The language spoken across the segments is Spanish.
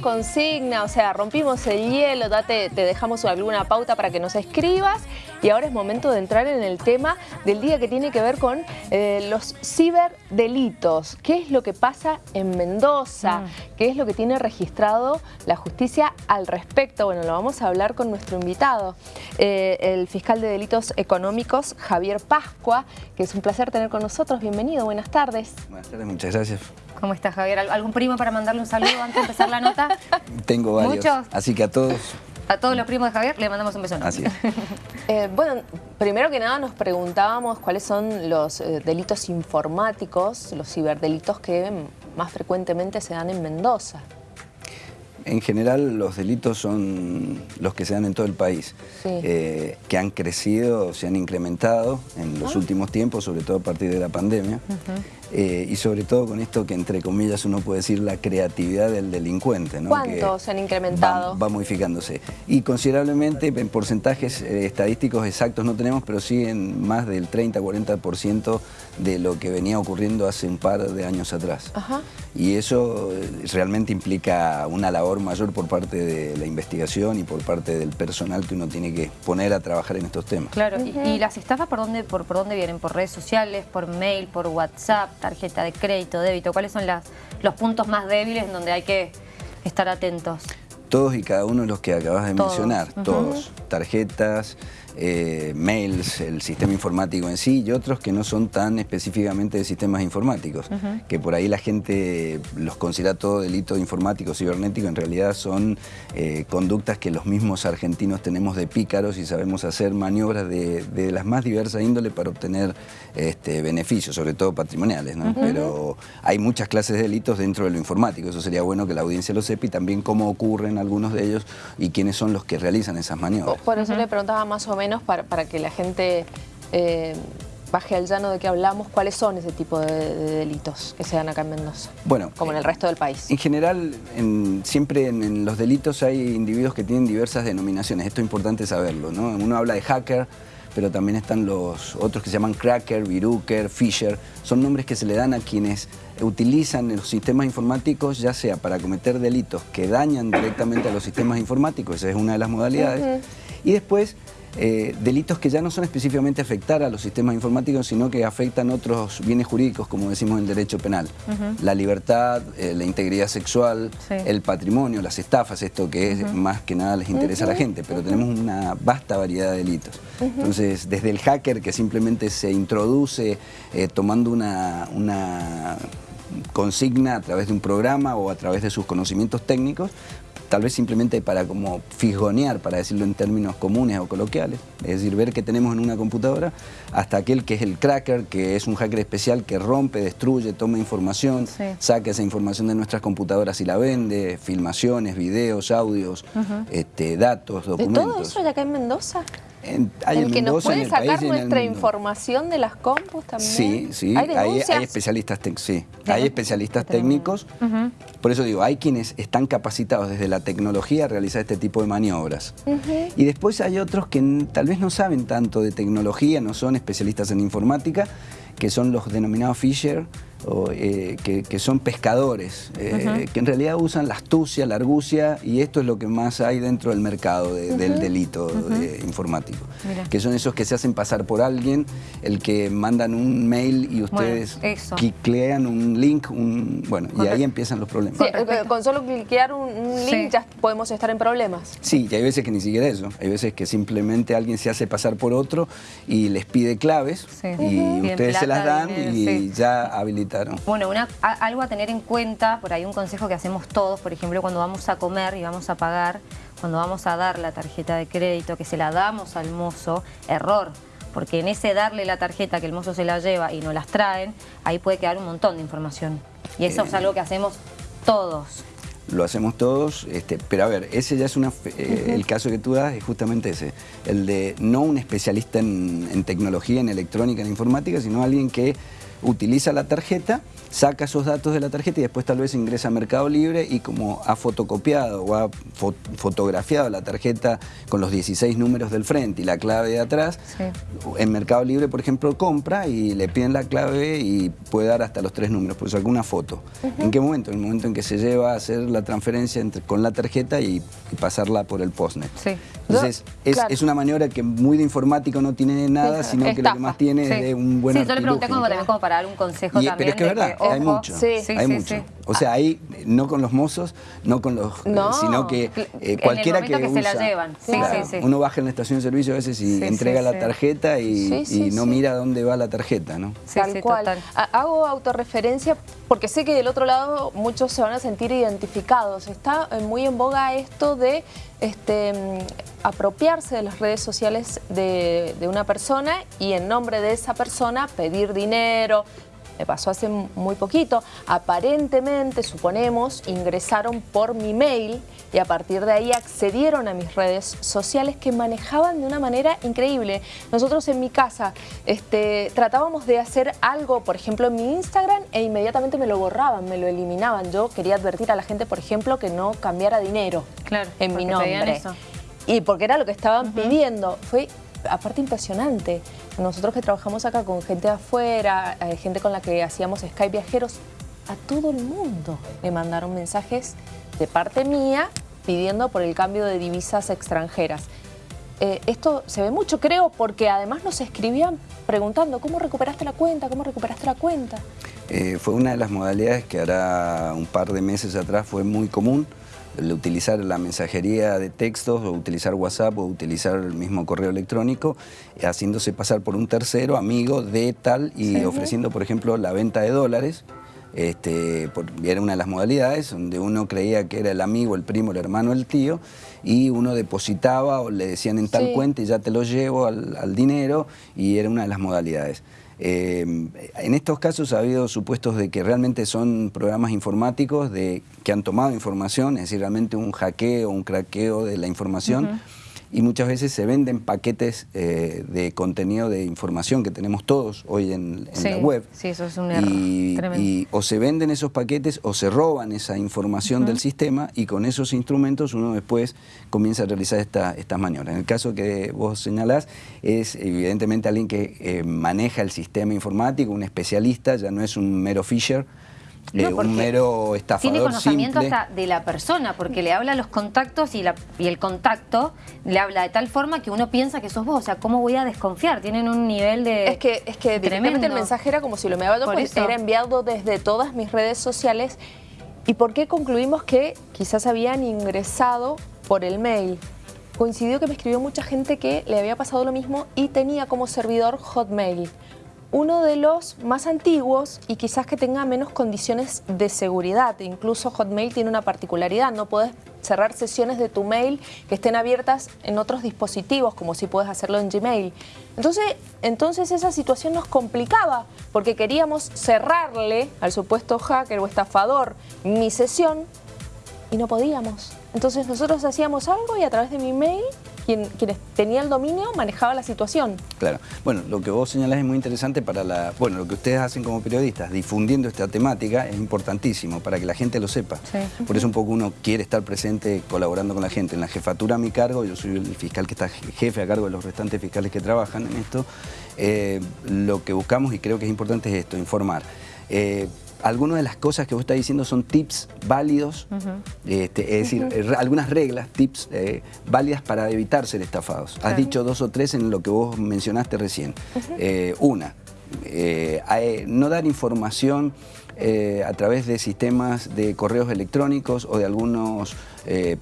consigna, o sea, rompimos el hielo, date, te dejamos alguna pauta para que nos escribas y ahora es momento de entrar en el tema del día que tiene que ver con eh, los ciberdelitos. ¿Qué es lo que pasa en Mendoza? Mm. ¿Qué es lo que tiene registrado la justicia al respecto? Bueno, lo vamos a hablar con nuestro invitado, eh, el fiscal de delitos económicos, Javier Pascua, que es un placer tener con nosotros. Bienvenido, buenas tardes. Buenas tardes, muchas gracias. ¿Cómo estás, Javier? ¿Algún primo para mandarle un saludo antes de empezar la nota? Tengo varios. ¿Muchos? Así que a todos... A todos los primos de Javier le mandamos un beso. Así es. Eh, bueno, primero que nada nos preguntábamos cuáles son los eh, delitos informáticos, los ciberdelitos que más frecuentemente se dan en Mendoza. En general los delitos son los que se dan en todo el país, eh, que han crecido, se han incrementado en los ah. últimos tiempos, sobre todo a partir de la pandemia. Eh, y sobre todo con esto que entre comillas uno puede decir la creatividad del delincuente. ¿no? ¿Cuánto se han incrementado? Va, modificándose. Y considerablemente en porcentajes eh, estadísticos exactos no tenemos, pero sí en más del 30-40% de lo que venía ocurriendo hace un par de años atrás. Y eso eh, realmente implica una labor mayor por parte de la investigación y por parte del personal que uno tiene que poner a trabajar en estos temas. Claro, y, las estafas por dónde, por, por dónde vienen? ¿Por redes sociales, por mail, por WhatsApp? Tarjeta de crédito, débito? ¿Cuáles son las, los puntos más débiles en donde hay que estar atentos? Todos y cada uno de los que acabas de mencionar, todos. Tarjetas, eh, mails, el sistema informático en sí y otros que no son tan específicamente de sistemas informáticos, que por ahí la gente los considera todo delito informático, cibernético, en realidad son eh, conductas que los mismos argentinos tenemos de pícaros y sabemos hacer maniobras de, las más diversas índole para obtener este, beneficios, sobre todo patrimoniales, pero hay muchas clases de delitos dentro de lo informático, eso sería bueno que la audiencia lo sepa y también cómo ocurren algunos de ellos y quiénes son los que realizan esas maniobras. Por eso le preguntaba más o menos para, que la gente eh, baje al llano de que hablamos, ¿cuáles son ese tipo de, delitos que se dan acá en Mendoza? Bueno, como en el resto del país. En general, siempre en, los delitos hay individuos que tienen diversas denominaciones, esto es importante saberlo, ¿no? Uno habla de hacker, pero también están los otros que se llaman cracker, viruker, fisher, son nombres que se le dan a quienes utilizan los sistemas informáticos ya sea para cometer delitos que dañan directamente a los sistemas informáticos, esa es una de las modalidades, y después eh, delitos que ya no son específicamente afectar a los sistemas informáticos, sino que afectan otros bienes jurídicos, como decimos en el derecho penal. La libertad, eh, la integridad sexual, el patrimonio, las estafas, esto que es más que nada les interesa a la gente, pero tenemos una vasta variedad de delitos. Entonces, desde el hacker que simplemente se introduce eh, tomando una, una consigna a través de un programa o a través de sus conocimientos técnicos, tal vez simplemente para como fisgonear, para decirlo en términos comunes o coloquiales, es decir, ver qué tenemos en una computadora, hasta aquel que es el cracker, que es un hacker especial que rompe, destruye, toma información, saca esa información de nuestras computadoras y la vende, filmaciones, videos, audios, este, datos, documentos. ¿De todo eso ya acá en Mendoza? En, el que nos puede sacar nuestra información de las compus también. Sí, sí, hay, especialistas, sí. hay especialistas técnicos. Por eso digo, hay quienes están capacitados desde la tecnología a realizar este tipo de maniobras. Y después hay otros que tal vez no saben tanto de tecnología, no son especialistas en informática, que son los denominados Fisher, eh, que, son pescadores, eh, que en realidad usan la astucia, la argucia, y esto es lo que más hay dentro del mercado del delito informático. Que son esos que se hacen pasar por alguien, el que mandan un mail y ustedes cliquean un link, bueno, y ahí empiezan los problemas. Con solo cliquear un, link ya podemos estar en problemas. Sí, y hay veces que ni siquiera eso, hay veces que simplemente alguien se hace pasar por otro y les pide claves y ustedes se las dan y ya habilitan bueno, algo a tener en cuenta, por ahí un consejo que hacemos todos, por ejemplo, cuando vamos a comer y vamos a pagar, cuando vamos a dar la tarjeta de crédito, que se la damos al mozo, error, porque en ese darle la tarjeta que el mozo se la lleva y no las traen, ahí puede quedar un montón de información. Y eso es algo que hacemos todos. Lo hacemos todos, este, pero a ver, ese ya es una, eh, el caso que tú das es justamente ese, el de no un especialista en, en, tecnología, en electrónica, en informática, sino alguien que utiliza la tarjeta, saca esos datos de la tarjeta y después tal vez ingresa a Mercado Libre y como ha fotocopiado o ha fotografiado la tarjeta con los 16 números del frente y la clave de atrás, en Mercado Libre, por ejemplo, compra y le piden la clave y puede dar hasta los tres números, pues alguna foto. ¿En qué momento? En el momento en que se lleva a hacer la transferencia entre, con la tarjeta y, pasarla por el postnet. Entonces, es, una maniobra que muy de informático no tiene nada, sino que lo que más tiene es de un buen Sí, yo le pregunté como para dar un consejo también. Pero es que es verdad, hay mucho, hay mucho. O sea, ahí no con los mozos, no con los... sino que eh, cualquiera que, que se la llevan. Uno baja en la estación de servicio a veces y entrega la tarjeta y, no mira dónde va la tarjeta, ¿no? Tal cual. Hago autorreferencia porque sé que del otro lado muchos se van a sentir identificados. Está eh, muy en boga esto de este, mm, apropiarse de las redes sociales de, de una persona y en nombre de esa persona pedir dinero, me pasó hace muy poquito, aparentemente, suponemos, ingresaron por mi mail y a partir de ahí accedieron a mis redes sociales que manejaban de una manera increíble. Nosotros en mi casa este, tratábamos de hacer algo, por ejemplo, en mi Instagram e inmediatamente me lo borraban, me lo eliminaban. Yo quería advertir a la gente, por ejemplo, que no cambiara dinero en mi nombre. Y porque era lo que estaban pidiendo. Fue aparte impresionante. Nosotros que trabajamos acá con gente de afuera, eh, gente con la que hacíamos Skype viajeros, a todo el mundo me mandaron mensajes de parte mía pidiendo por el cambio de divisas extranjeras. Eh, esto se ve mucho, creo, porque además nos escribían preguntando ¿cómo recuperaste la cuenta? ¿Cómo recuperaste la cuenta? Eh, fue una de las modalidades que ahora un par de meses atrás fue muy común el utilizar la mensajería de textos o utilizar WhatsApp o utilizar el mismo correo electrónico, haciéndose pasar por un tercero, amigo de tal y ofreciendo, por ejemplo, la venta de dólares. Este, era una de las modalidades donde uno creía que era el amigo, el primo, el hermano, el tío y uno depositaba o le decían en tal cuenta y ya te lo llevo al dinero y era una de las modalidades. Eh, en estos casos ha habido supuestos de que realmente son programas informáticos de, que han tomado información, es decir, realmente un hackeo, un craqueo de la información y muchas veces se venden paquetes eh, de contenido de información que tenemos todos hoy en, la web. Sí, eso es un error y, o se venden esos paquetes o se roban esa información del sistema y con esos instrumentos uno después comienza a realizar estas maniobras. En el caso que vos señalás es evidentemente alguien que eh, maneja el sistema informático, un especialista, ya no es un mero fisher, eh, un mero estafador Tiene conocimiento hasta de la persona, porque le habla a los contactos y, la, y, el contacto le habla de tal forma que uno piensa que sos vos. O sea, ¿cómo voy a desconfiar? Tienen un nivel de Es que, es que directamente el mensaje era como si lo me había pues era enviado desde todas mis redes sociales. ¿Y por qué concluimos que quizás habían ingresado por el mail? Coincidió que me escribió mucha gente que le había pasado lo mismo y tenía como servidor Hotmail uno de los más antiguos y quizás que tenga menos condiciones de seguridad. Incluso Hotmail tiene una particularidad, no puedes cerrar sesiones de tu mail que estén abiertas en otros dispositivos, como si puedes hacerlo en Gmail. Entonces, entonces esa situación nos complicaba, porque queríamos cerrarle al supuesto hacker o estafador mi sesión y no podíamos. Entonces nosotros hacíamos algo y a través de mi mail quien, quienes tenía el dominio manejaba la situación. Claro. Bueno, lo que vos señalás es muy interesante para la... Bueno, lo que ustedes hacen como periodistas, difundiendo esta temática, es importantísimo para que la gente lo sepa. Por eso un poco uno quiere estar presente colaborando con la gente. En la jefatura a mi cargo, yo soy el fiscal que está jefe a cargo de los restantes fiscales que trabajan en esto, eh, lo que buscamos y creo que es importante es esto, informar. Eh, algunas de las cosas que vos estás diciendo son tips válidos, este, es decir, eh, algunas reglas, tips eh, válidas para evitar ser estafados. Has dicho dos o tres en lo que vos mencionaste recién. Eh, una, no dar información a través de sistemas de correos electrónicos o de algunas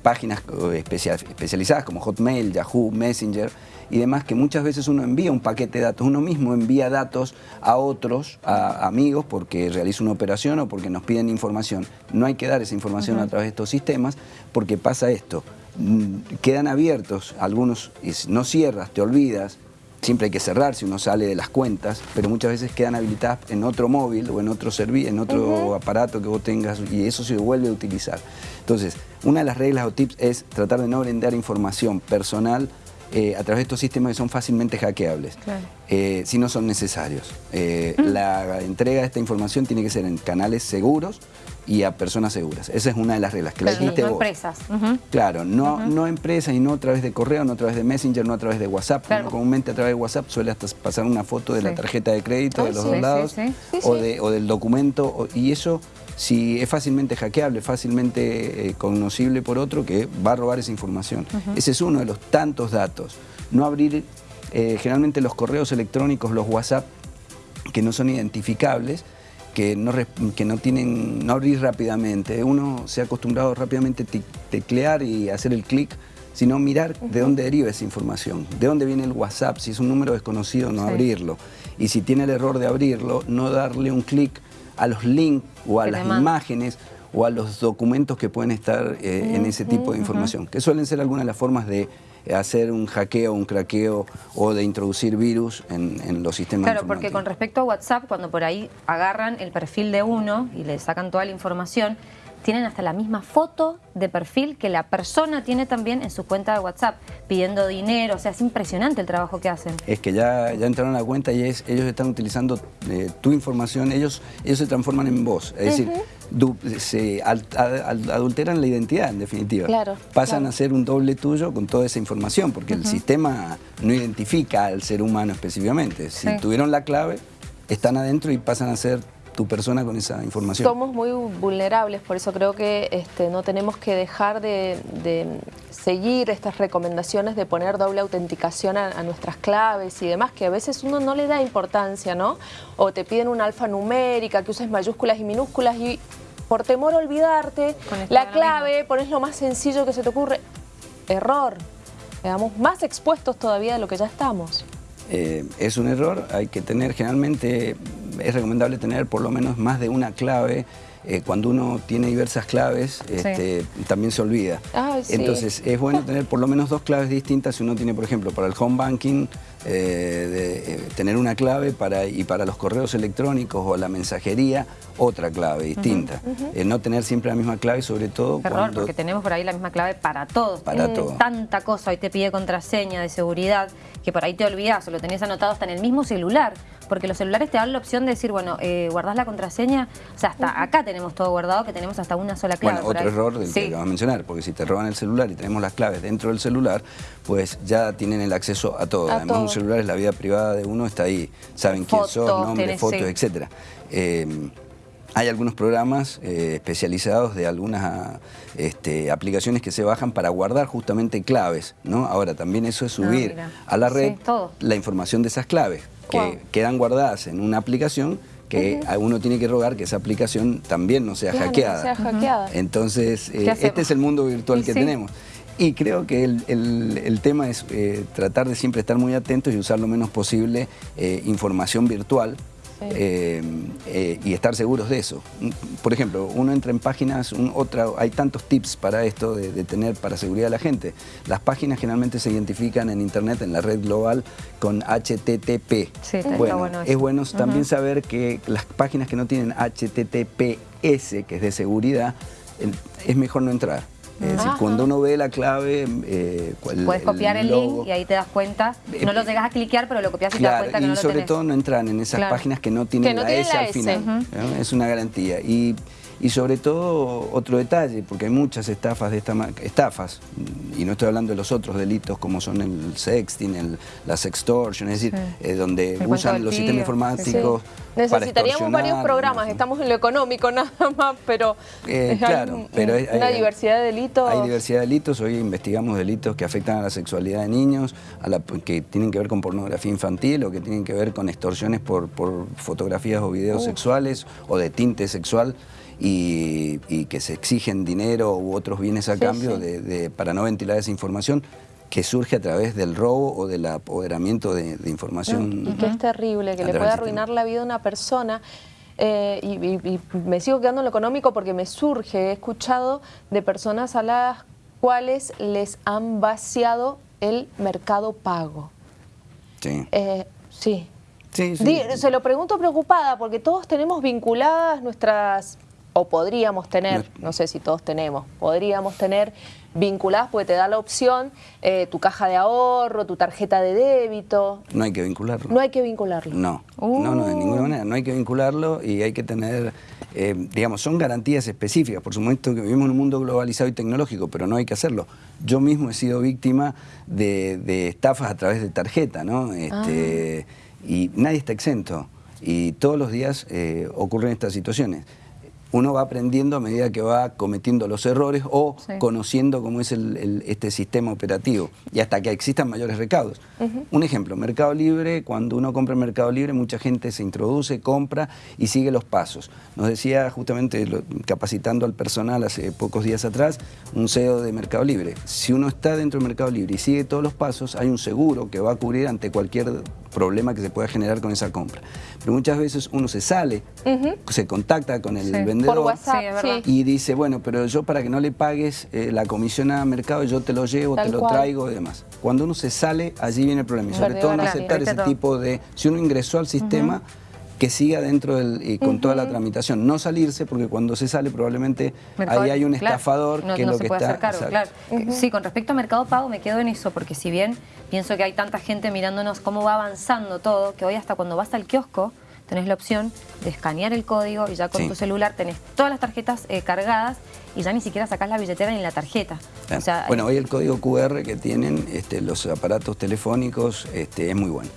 páginas especializadas como Hotmail, Yahoo, Messenger, y demás, que muchas veces uno envía un paquete de datos, uno mismo envía datos a otros, a amigos, porque realiza una operación o porque nos piden información. No hay que dar esa información a través de estos sistemas porque pasa esto, mm, quedan abiertos algunos, no cierras, te olvidas, siempre hay que cerrar si uno sale de las cuentas, pero muchas veces quedan habilitadas en otro móvil o en otro en otro aparato que vos tengas y eso se vuelve a utilizar. Entonces, una de las reglas o tips es tratar de no brindar información personal eh, a través de estos sistemas que son fácilmente hackeables, eh, si no son necesarios. Eh, mm. La entrega de esta información tiene que ser en canales seguros y a personas seguras. Esa es una de las reglas. Que la no empresas. Claro, no, no empresas y no a través de correo, no a través de Messenger, no a través de WhatsApp. Comúnmente a través de WhatsApp suele hasta pasar una foto de la tarjeta de crédito de los dos lados o, de, o, del documento y eso si es fácilmente hackeable, fácilmente eh, conocible por otro que va a robar esa información. Ese es uno de los tantos datos. No abrir eh, generalmente los correos electrónicos, los WhatsApp, que no son identificables, que no, que no tienen, no abrir rápidamente. Uno se ha acostumbrado rápidamente a teclear y hacer el clic, sino mirar de dónde deriva esa información, de dónde viene el WhatsApp, si es un número desconocido, no abrirlo. Y si tiene el error de abrirlo, no darle un clic a los links o a las imágenes o a los documentos que pueden estar eh, en ese tipo de información, que suelen ser algunas de las formas de hacer un hackeo, un craqueo o de introducir virus en, los sistemas Claro, porque con respecto a WhatsApp, cuando por ahí agarran el perfil de uno y le sacan toda la información, tienen hasta la misma foto de perfil que la persona tiene también en su cuenta de WhatsApp, pidiendo dinero, o sea, es impresionante el trabajo que hacen. Es que ya, ya entraron a la cuenta y es, ellos están utilizando eh, tu información, ellos, ellos se transforman en vos, es decir, se adulteran la identidad en definitiva. Claro, Pasan a ser un doble tuyo con toda esa información, porque el sistema no identifica al ser humano específicamente. Si tuvieron la clave, están adentro y pasan a ser tu persona con esa información. Somos muy vulnerables, por eso creo que este, no tenemos que dejar de, seguir estas recomendaciones de poner doble autenticación a, nuestras claves y demás, que a veces uno no le da importancia, ¿no? O te piden una alfanumérica, que uses mayúsculas y minúsculas y por temor a olvidarte, la clave, pones lo más sencillo que se te ocurre. Error. Quedamos más expuestos todavía de lo que ya estamos. Eh, es un error, hay que tener generalmente es recomendable tener por lo menos más de una clave. Eh, cuando uno tiene diversas claves, este, también se olvida. Entonces, es bueno tener por lo menos dos claves distintas. Si uno tiene, por ejemplo, para el home banking, eh, de, eh, tener una clave para, y para los correos electrónicos o la mensajería, otra clave distinta. no tener siempre la misma clave, sobre todo Perdón, porque tenemos por ahí la misma clave para todos. Para mm, Tanta cosa, hoy te pide contraseña de seguridad, que por ahí te olvidas o lo tenés anotado hasta en el mismo celular porque los celulares te dan la opción de decir, bueno, eh, guardás la contraseña, o sea, hasta acá tenemos todo guardado, que tenemos hasta una sola clave. Bueno, otro error del que vas a mencionar, porque si te roban el celular y tenemos las claves dentro del celular, pues ya tienen el acceso a todo. Además, un celular es la vida privada de uno, está ahí, saben quién sos, nombre, fotos, etcétera. Eh, hay algunos programas eh, especializados de algunas este, aplicaciones que se bajan para guardar justamente claves, ¿no? Ahora, también eso es ah, subir a la red la información de esas claves que quedan guardadas en una aplicación que uno tiene que rogar que esa aplicación también no sea, hackeada. Entonces, eh, este es el mundo virtual que tenemos. Y creo que el, tema es eh, tratar de siempre estar muy atentos y usar lo menos posible eh, información virtual eh, eh, y estar seguros de eso. Por ejemplo, uno entra en páginas, otra, hay tantos tips para esto de, tener para seguridad de la gente. Las páginas generalmente se identifican en internet, en la red global, con HTTP. bueno, es bueno también saber que las páginas que no tienen HTTPS, que es de seguridad, es mejor no entrar. Es decir, cuando uno ve la clave... Eh, Puedes copiar el, link y ahí te das cuenta. No lo llegas a cliquear, pero lo copias y te das cuenta que no lo Y sobre todo no entran en esas páginas que no tienen la S al final. Es una garantía. Y y sobre todo, otro detalle, porque hay muchas estafas de esta estafas, y no estoy hablando de los otros delitos como son el sexting, el, la sextortion, es decir, eh, donde usan los sistemas informáticos Necesitaríamos varios programas, estamos en lo económico nada más, pero, eh, claro, pero hay, una diversidad de delitos. Hay diversidad de delitos, hoy investigamos delitos que afectan a la sexualidad de niños, a la, que tienen que ver con pornografía infantil o que tienen que ver con extorsiones por, por fotografías o videos sexuales o de tinte sexual y, que se exigen dinero u otros bienes a cambio De, para no ventilar esa información que surge a través del robo o del apoderamiento de, información. y que es terrible, que le puede arruinar la vida a una persona. Eh, y, me sigo quedando en lo económico porque me surge, he escuchado de personas a las cuales les han vaciado el mercado pago. Sí. Eh, sí. Sí, sí. Se lo pregunto preocupada porque todos tenemos vinculadas nuestras o podríamos tener, no sé si todos tenemos, podríamos tener vinculadas porque te da la opción eh, tu caja de ahorro, tu tarjeta de débito. No hay que vincularlo. No hay que vincularlo. No, no, no, de ninguna manera. No hay que vincularlo y hay que tener, eh, digamos, son garantías específicas. Por supuesto que vivimos en un mundo globalizado y tecnológico, pero no hay que hacerlo. Yo mismo he sido víctima de, estafas a través de tarjeta, ¿no? Este, ah. Y nadie está exento. Y todos los días eh, ocurren estas situaciones uno va aprendiendo a medida que va cometiendo los errores o conociendo cómo es este sistema operativo y hasta que existan mayores recaudos. Un ejemplo, Mercado Libre, cuando uno compra en Mercado Libre, mucha gente se introduce, compra y sigue los pasos. Nos decía justamente, capacitando al personal hace pocos días atrás, un CEO de Mercado Libre, si uno está dentro del Mercado Libre y sigue todos los pasos, hay un seguro que va a cubrir ante cualquier problema que se pueda generar con esa compra. Pero muchas veces uno se sale, se contacta con el vendedor Por WhatsApp, y dice, bueno, pero yo para que no le pagues eh, la comisión a mercado, yo te lo llevo, te lo traigo y demás. Cuando uno se sale, allí viene el problema. Y sobre todo no aceptar ese tipo de... Si uno ingresó al sistema que siga dentro del, y con toda la tramitación. No salirse, porque cuando se sale probablemente ahí hay un estafador que es lo que está... claro. Sí, con respecto a Mercado Pago me quedo en eso, porque si bien pienso que hay tanta gente mirándonos cómo va avanzando todo, que hoy hasta cuando vas al kiosco tenés la opción de escanear el código y ya con tu celular tenés todas las tarjetas eh, cargadas y ya ni siquiera sacás la billetera ni la tarjeta. bueno, hoy el código QR que tienen este, los aparatos telefónicos este, es muy bueno.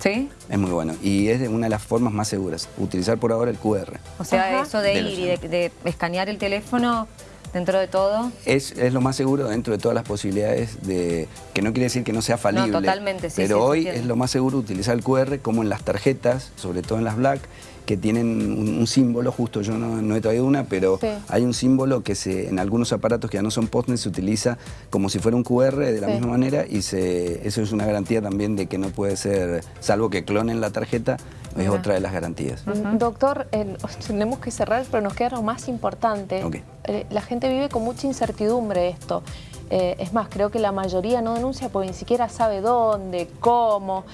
¿Sí? Es muy bueno y es una de las formas más seguras, utilizar por ahora el QR. O sea, eso de, ir y de, escanear el teléfono dentro de todo. Es, lo más seguro dentro de todas las posibilidades de, que no quiere decir que no sea falible. No, totalmente, sí. Pero hoy es lo más seguro utilizar el QR como en las tarjetas, sobre todo en las Black, que tienen un, símbolo, justo yo no, he traído una, pero hay un símbolo que se, en algunos aparatos que ya no son postnet se utiliza como si fuera un QR de la misma manera y se, eso es una garantía también de que no puede ser, salvo que clonen la tarjeta, es otra de las garantías. Doctor, tenemos que cerrar, pero nos queda lo más importante. Eh, la gente vive con mucha incertidumbre esto. Eh, es más, creo que la mayoría no denuncia porque ni siquiera sabe dónde, cómo.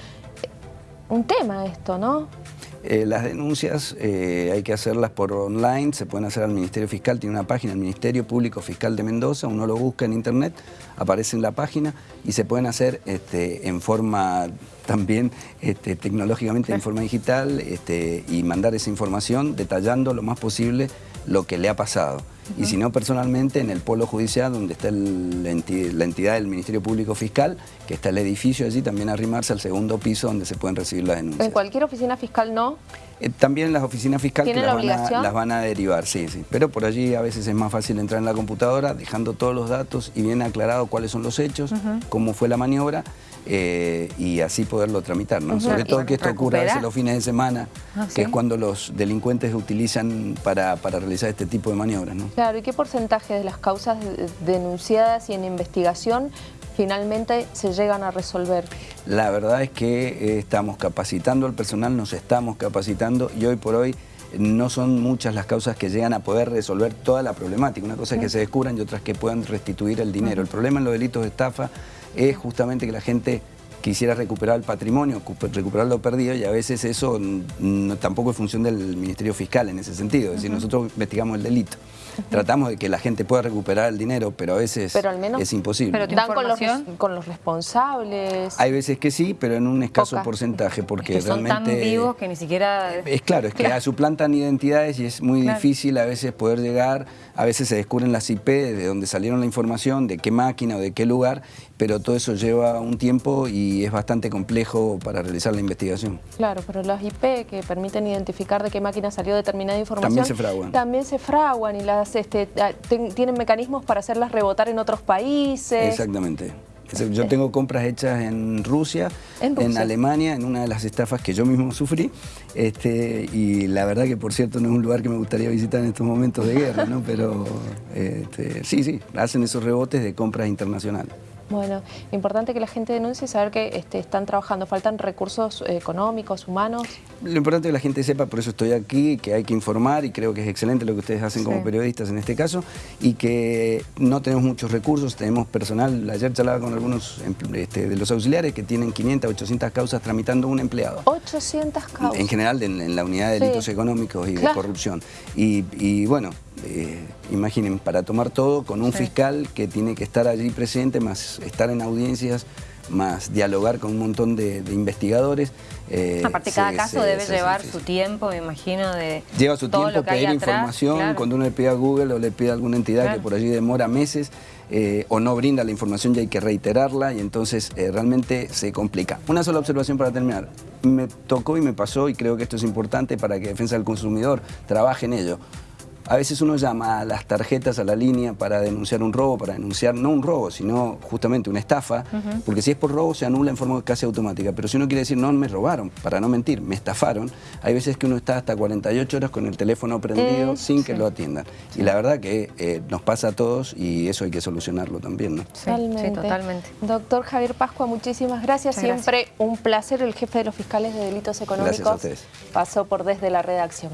Eh, un tema esto, ¿no? Eh, las denuncias eh, hay que hacerlas por online, se pueden hacer al Ministerio Fiscal, tiene una página, el Ministerio Público Fiscal de Mendoza, uno lo busca en internet, aparece en la página y se pueden hacer este, en forma también este, tecnológicamente, en forma digital este, y mandar esa información detallando lo más posible lo que le ha pasado. Y si no, personalmente, en el polo judicial, donde está la, entidad, del Ministerio Público Fiscal, que está el edificio allí, también arrimarse al segundo piso donde se pueden recibir las denuncias. ¿En cualquier oficina fiscal no? Eh, también las oficinas fiscales las, van a, las van a derivar, sí, sí. Pero por allí a veces es más fácil entrar en la computadora, dejando todos los datos y bien aclarado cuáles son los hechos, cómo fue la maniobra, eh, y así poderlo tramitar, ¿no? Sobre todo que esto ocurra a veces los fines de semana, ah, que es cuando los delincuentes utilizan para, realizar este tipo de maniobras, ¿no? Claro, ¿y qué porcentaje de las causas denunciadas y en investigación finalmente se llegan a resolver? La verdad es que eh, estamos capacitando al personal, nos estamos capacitando y hoy por hoy no son muchas las causas que llegan a poder resolver toda la problemática. Una cosa es que se descubran y otras que puedan restituir el dinero. El problema en los delitos de estafa es justamente que la gente quisiera recuperar el patrimonio, recuperar lo perdido y a veces eso tampoco es función del Ministerio Fiscal en ese sentido. Es decir, nosotros investigamos el delito. Tratamos de que la gente pueda recuperar el dinero, pero a veces es imposible. ¿Pero dan con los, con los, responsables? Hay veces que sí, pero en un escaso porcentaje, porque es que son tan vivos que ni siquiera... Es claro, es que suplantan identidades y es muy difícil a veces poder llegar, a veces se descubren las IP de donde salieron la información, de qué máquina o de qué lugar, pero todo eso lleva un tiempo y es bastante complejo para realizar la investigación. Claro, pero las IP que permiten identificar de qué máquina salió determinada información... También se fraguan. También se fraguan y las este, ah, tienen mecanismos para hacerlas rebotar en otros países. Exactamente. Yo tengo compras hechas en Rusia, en, Alemania, en una de las estafas que yo mismo sufrí. Este, y la verdad que, por cierto, no es un lugar que me gustaría visitar en estos momentos de guerra, ¿no? Pero este, sí, sí, hacen esos rebotes de compras internacionales. Bueno, importante que la gente denuncie y saber que este, están trabajando. ¿Faltan recursos eh, económicos, humanos? Lo importante es que la gente sepa, por eso estoy aquí, que hay que informar y creo que es excelente lo que ustedes hacen como periodistas en este caso y que no tenemos muchos recursos, tenemos personal, ayer charlaba con algunos este, de los auxiliares que tienen 500, 800 causas tramitando un empleado. 800 causas. En general en, la unidad de delitos económicos y de corrupción. y bueno, eh, imaginen, para tomar todo con un fiscal que tiene que estar allí presente, más estar en audiencias, más dialogar con un montón de, investigadores. Eh, Aparte, cada caso debe llevar su tiempo, me imagino, de Lleva su tiempo pedir información, cuando uno le pide a Google o le pide a alguna entidad que por allí demora meses, eh, o no brinda la información y hay que reiterarla y entonces eh, realmente se complica. Una sola observación para terminar. Me tocó y me pasó y creo que esto es importante para que Defensa del Consumidor trabaje en ello. A veces uno llama a las tarjetas a la línea para denunciar un robo, para denunciar no un robo, sino justamente una estafa, porque si es por robo se anula en forma casi automática, pero si uno quiere decir no me robaron, para no mentir, me estafaron, hay veces que uno está hasta 48 horas con el teléfono prendido sin que lo atiendan. Y la verdad que eh, nos pasa a todos y eso hay que solucionarlo también. ¿no? Totalmente. totalmente. Doctor Javier Pascua, muchísimas gracias. Siempre un placer. El jefe de los fiscales de delitos económicos pasó por desde la redacción.